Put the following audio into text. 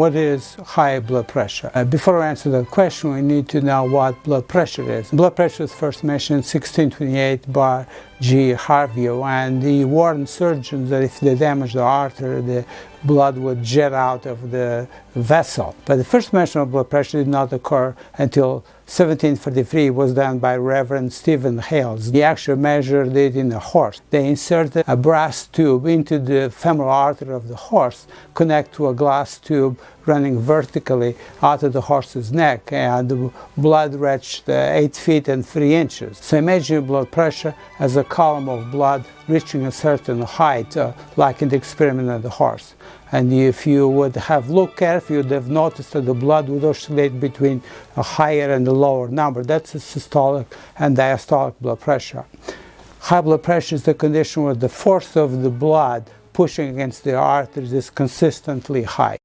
What is high blood pressure? Uh, before I answer that question, we need to know what blood pressure is. Blood pressure was first mentioned in 1628 by G. Harvey, and he warned surgeons that if they damaged the artery, the blood would jet out of the vessel. But the first mention of blood pressure did not occur until 1743 was done by Reverend Stephen Hales. He actually measured it in a horse. They inserted a brass tube into the femoral artery of the horse, connect to a glass tube running vertically out of the horse's neck and the blood reached uh, 8 feet and 3 inches. So imagine blood pressure as a column of blood reaching a certain height, uh, like in the experiment of the horse. And if you would have looked carefully, you would have noticed that the blood would oscillate between a higher and a lower number. That's a systolic and diastolic blood pressure. High blood pressure is the condition where the force of the blood pushing against the arteries is consistently high.